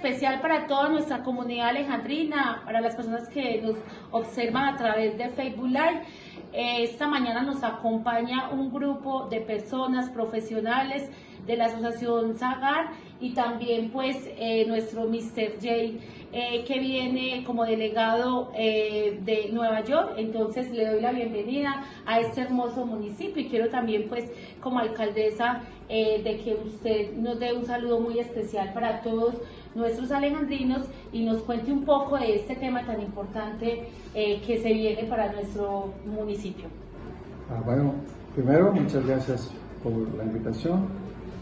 especial para toda nuestra comunidad alejandrina, para las personas que nos observan a través de Facebook Live. Eh, esta mañana nos acompaña un grupo de personas profesionales de la Asociación Zagar y también pues eh, nuestro Mr. J eh, que viene como delegado de Nueva York. Entonces le doy la bienvenida a este hermoso municipio y quiero también pues como alcaldesa de que usted nos dé un saludo muy especial para todos nuestros alejandrinos y nos cuente un poco de este tema tan importante que se viene para nuestro municipio. Ah, bueno, primero, muchas gracias por la invitación.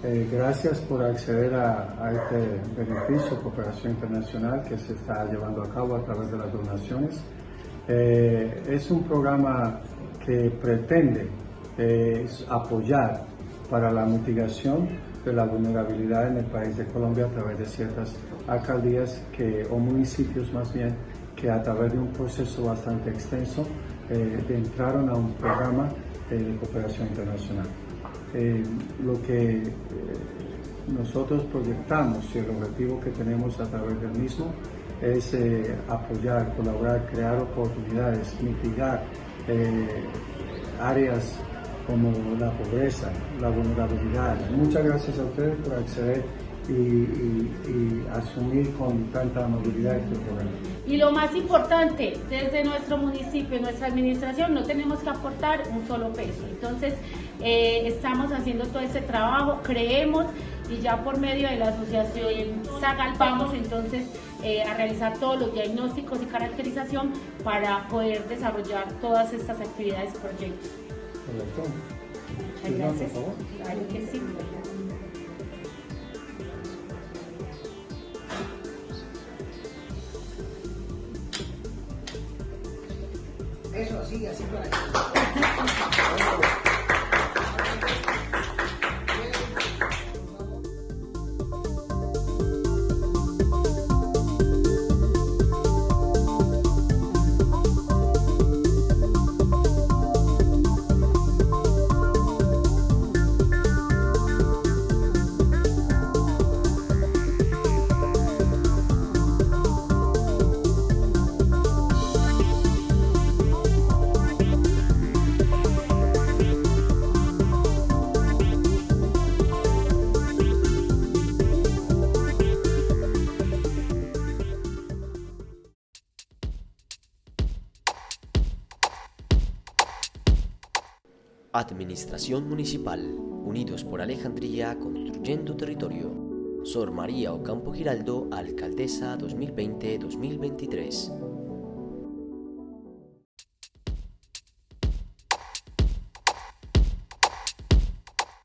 Eh, gracias por acceder a, este beneficio, cooperación internacional que se está llevando a cabo a través de las donaciones. Eh, es un programa que pretende eh, apoyar para la mitigación de la vulnerabilidad en el país de Colombia a través de ciertas alcaldías que, o municipios más bien que a través de un proceso bastante extenso entraron a un programa de cooperación internacional. Eh, lo que nosotros proyectamos y el objetivo que tenemos a través del mismo es apoyar, colaborar, crear oportunidades, mitigar áreas como la pobreza, la vulnerabilidad. Muchas gracias a ustedes por acceder y, asumir con tanta amabilidad este programa. Y lo más importante, desde nuestro municipio, nuestra administración, no tenemos que aportar un solo peso. Entonces, eh, estamos haciendo todo ese trabajo, creemos y ya por medio de la asociación SAGAL vamos entonces eh, a realizar todos los diagnósticos y caracterización para poder desarrollar todas estas actividades y proyectos. Muchas gracias. Claro que sí. Eso, así, así para allá. Administración Municipal, Unidos por Alejandría, Construyendo Territorio. Sor María Ocampo Giraldo, Alcaldesa 2020-2023.